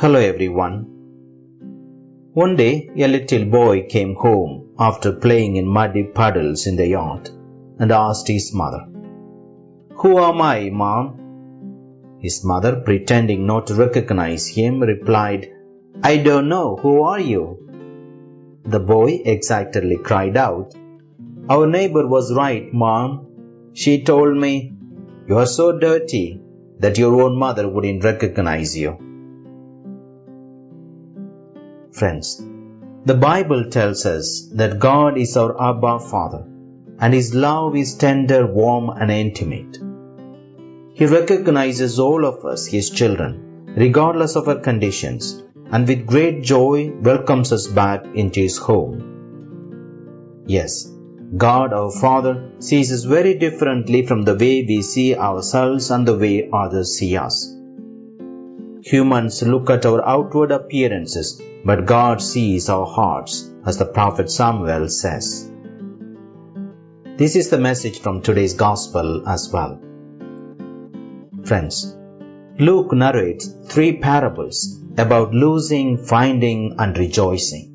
Hello everyone. One day a little boy came home after playing in muddy puddles in the yard and asked his mother, Who am I, mom? His mother, pretending not to recognize him, replied, I don't know. Who are you? The boy excitedly cried out, Our neighbor was right, mom. She told me, You are so dirty that your own mother wouldn't recognize you. Friends, the Bible tells us that God is our Abba Father and His love is tender, warm, and intimate. He recognizes all of us, His children, regardless of our conditions, and with great joy welcomes us back into His home. Yes, God our Father sees us very differently from the way we see ourselves and the way others see us. Humans look at our outward appearances, but God sees our hearts, as the prophet Samuel says. This is the message from today's Gospel as well. Friends, Luke narrates three parables about losing, finding, and rejoicing.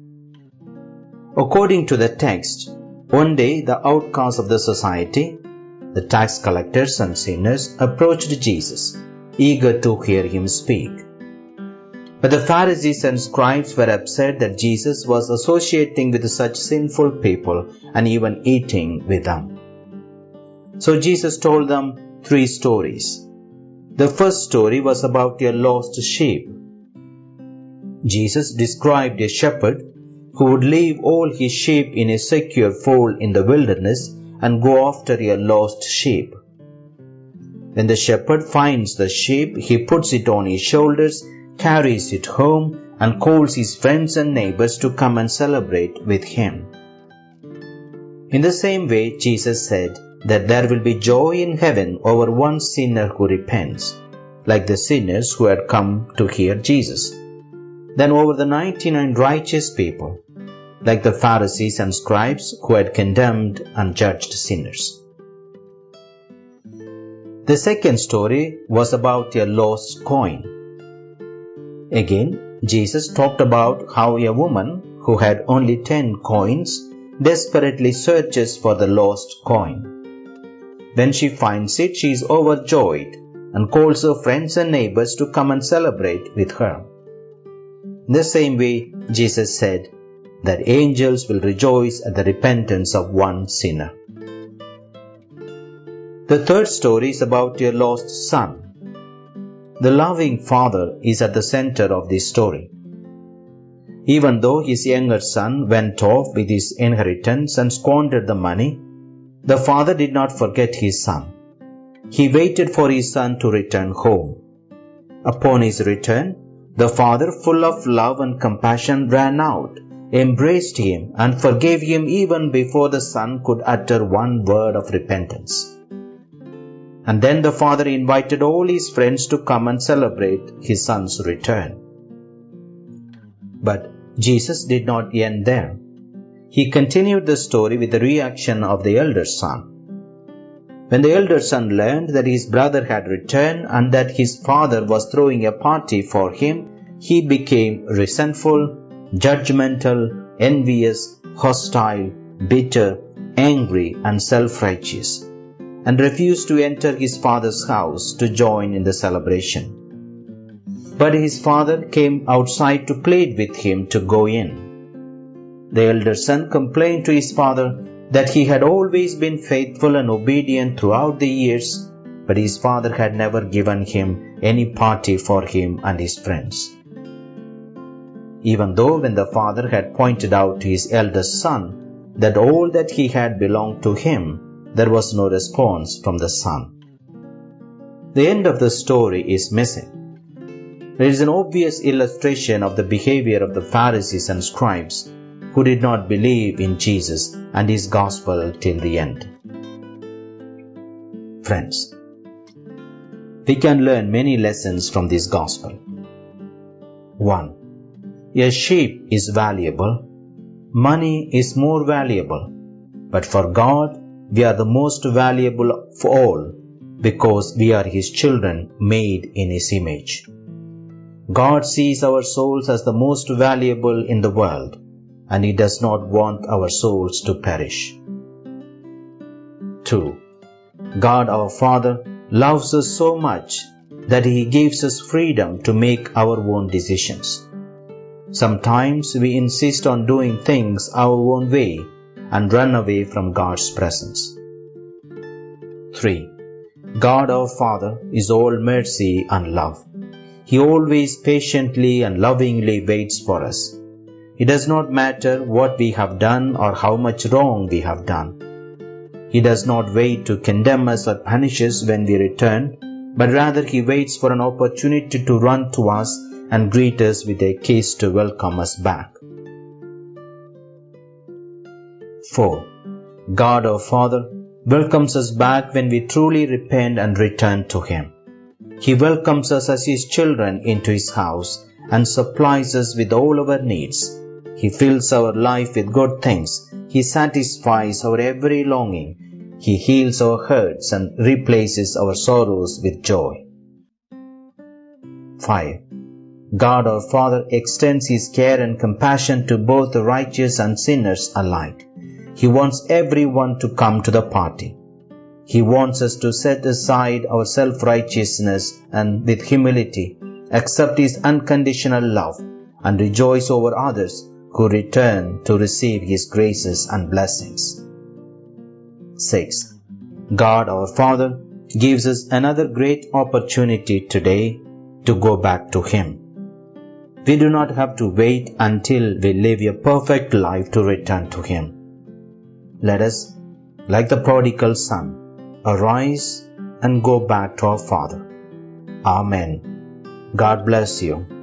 According to the text, one day the outcasts of the society, the tax collectors and sinners, approached Jesus eager to hear him speak. But the Pharisees and scribes were upset that Jesus was associating with such sinful people and even eating with them. So Jesus told them three stories. The first story was about a lost sheep. Jesus described a shepherd who would leave all his sheep in a secure fold in the wilderness and go after a lost sheep. When the shepherd finds the sheep, he puts it on his shoulders, carries it home, and calls his friends and neighbors to come and celebrate with him. In the same way, Jesus said that there will be joy in heaven over one sinner who repents, like the sinners who had come to hear Jesus, than over the 99 righteous people, like the Pharisees and scribes who had condemned and judged sinners. The second story was about a lost coin. Again, Jesus talked about how a woman who had only 10 coins desperately searches for the lost coin. When she finds it, she is overjoyed and calls her friends and neighbors to come and celebrate with her. In the same way, Jesus said that angels will rejoice at the repentance of one sinner. The third story is about a lost son. The loving father is at the center of this story. Even though his younger son went off with his inheritance and squandered the money, the father did not forget his son. He waited for his son to return home. Upon his return, the father, full of love and compassion, ran out, embraced him, and forgave him even before the son could utter one word of repentance. And then the father invited all his friends to come and celebrate his son's return. But Jesus did not end there. He continued the story with the reaction of the elder son. When the elder son learned that his brother had returned and that his father was throwing a party for him, he became resentful, judgmental, envious, hostile, bitter, angry, and self righteous and refused to enter his father's house to join in the celebration. But his father came outside to plead with him to go in. The elder son complained to his father that he had always been faithful and obedient throughout the years, but his father had never given him any party for him and his friends. Even though when the father had pointed out to his eldest son that all that he had belonged to him, there was no response from the son. The end of the story is missing. It is an obvious illustration of the behavior of the Pharisees and scribes who did not believe in Jesus and his gospel till the end. Friends, we can learn many lessons from this gospel. 1. A sheep is valuable, money is more valuable, but for God we are the most valuable of all because we are His children made in His image. God sees our souls as the most valuable in the world, and He does not want our souls to perish. 2. God our Father loves us so much that He gives us freedom to make our own decisions. Sometimes we insist on doing things our own way and run away from God's presence. 3. God our Father is all mercy and love. He always patiently and lovingly waits for us. It does not matter what we have done or how much wrong we have done. He does not wait to condemn us or punish us when we return, but rather He waits for an opportunity to run to us and greet us with a kiss to welcome us back. 4. God our Father welcomes us back when we truly repent and return to Him. He welcomes us as His children into His house and supplies us with all our needs. He fills our life with good things. He satisfies our every longing. He heals our hurts and replaces our sorrows with joy. 5. God our Father extends His care and compassion to both the righteous and sinners alike. He wants everyone to come to the party. He wants us to set aside our self righteousness and with humility accept His unconditional love and rejoice over others who return to receive His graces and blessings. 6. God our Father gives us another great opportunity today to go back to Him. We do not have to wait until we live a perfect life to return to Him. Let us, like the prodigal son, arise and go back to our Father. Amen. God bless you.